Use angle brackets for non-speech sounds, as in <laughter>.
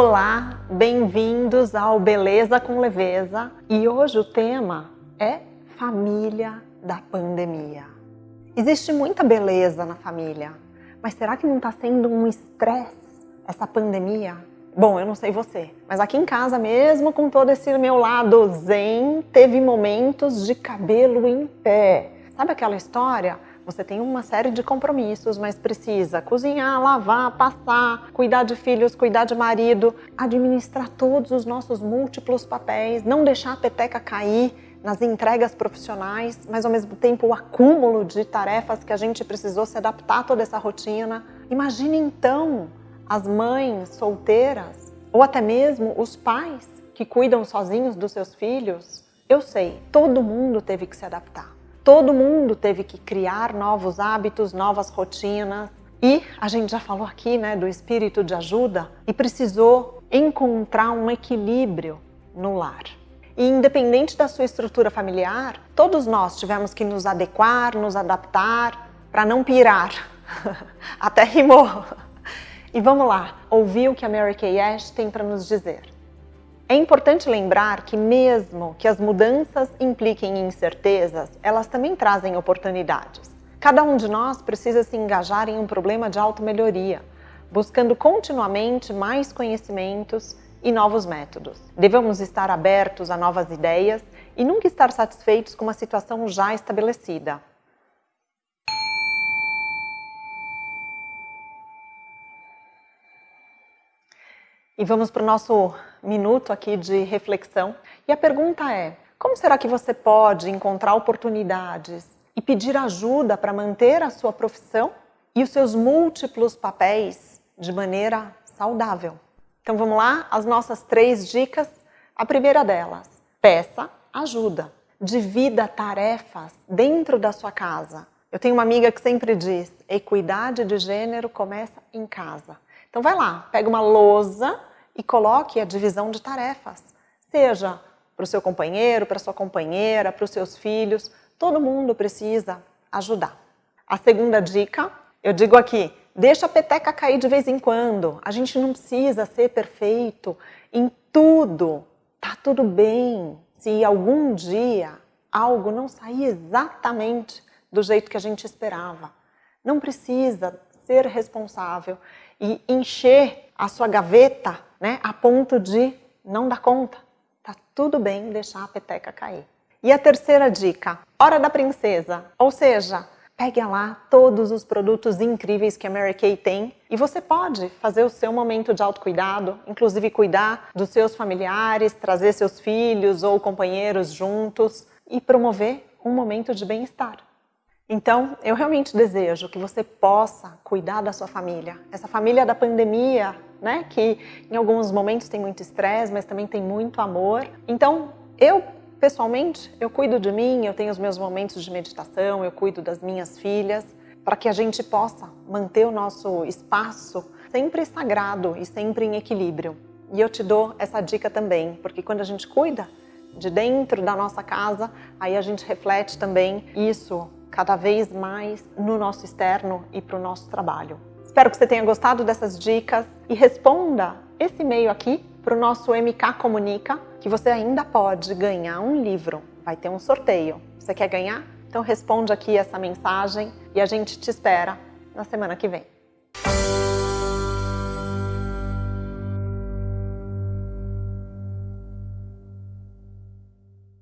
Olá, bem-vindos ao Beleza com Leveza e hoje o tema é família da pandemia. Existe muita beleza na família, mas será que não está sendo um estresse essa pandemia? Bom, eu não sei você, mas aqui em casa mesmo, com todo esse meu lado zen, teve momentos de cabelo em pé. Sabe aquela história? Você tem uma série de compromissos, mas precisa cozinhar, lavar, passar, cuidar de filhos, cuidar de marido, administrar todos os nossos múltiplos papéis, não deixar a peteca cair nas entregas profissionais, mas ao mesmo tempo o acúmulo de tarefas que a gente precisou se adaptar a toda essa rotina. Imagine então as mães solteiras ou até mesmo os pais que cuidam sozinhos dos seus filhos. Eu sei, todo mundo teve que se adaptar. Todo mundo teve que criar novos hábitos, novas rotinas. E a gente já falou aqui né, do espírito de ajuda e precisou encontrar um equilíbrio no lar. E independente da sua estrutura familiar, todos nós tivemos que nos adequar, nos adaptar para não pirar. <laughs> Até rimou. E vamos lá, ouvir o que a Mary Kay Ash tem para nos dizer. É importante lembrar que mesmo que as mudanças impliquem incertezas, elas também trazem oportunidades. Cada um de nós precisa se engajar em um problema de auto-melhoria, buscando continuamente mais conhecimentos e novos métodos. Devemos estar abertos a novas ideias e nunca estar satisfeitos com uma situação já estabelecida. E vamos para o nosso minuto aqui de reflexão. E a pergunta é, como será que você pode encontrar oportunidades e pedir ajuda para manter a sua profissão e os seus múltiplos papéis de maneira saudável? Então vamos lá, as nossas três dicas. A primeira delas, peça ajuda. Divida tarefas dentro da sua casa. Eu tenho uma amiga que sempre diz, equidade de gênero começa em casa. Então vai lá, pega uma lousa e coloque a divisão de tarefas. Seja para o seu companheiro, para a sua companheira, para os seus filhos, todo mundo precisa ajudar. A segunda dica, eu digo aqui, deixa a peteca cair de vez em quando. A gente não precisa ser perfeito em tudo. Tá tudo bem se algum dia algo não sair exatamente do jeito que a gente esperava. Não precisa ser responsável e encher a sua gaveta né, a ponto de não dar conta. Tá tudo bem deixar a peteca cair. E a terceira dica, hora da princesa, ou seja, pegue lá todos os produtos incríveis que a Mary Kay tem e você pode fazer o seu momento de autocuidado, inclusive cuidar dos seus familiares, trazer seus filhos ou companheiros juntos e promover um momento de bem-estar. Então, eu realmente desejo que você possa cuidar da sua família. Essa família da pandemia, né? Que em alguns momentos tem muito estresse, mas também tem muito amor. Então, eu pessoalmente, eu cuido de mim, eu tenho os meus momentos de meditação, eu cuido das minhas filhas, para que a gente possa manter o nosso espaço sempre sagrado e sempre em equilíbrio. E eu te dou essa dica também, porque quando a gente cuida de dentro da nossa casa, aí a gente reflete também isso cada vez mais no nosso externo e para o nosso trabalho. Espero que você tenha gostado dessas dicas e responda esse e-mail aqui para o nosso MK Comunica, que você ainda pode ganhar um livro. Vai ter um sorteio. Você quer ganhar? Então responde aqui essa mensagem e a gente te espera na semana que vem.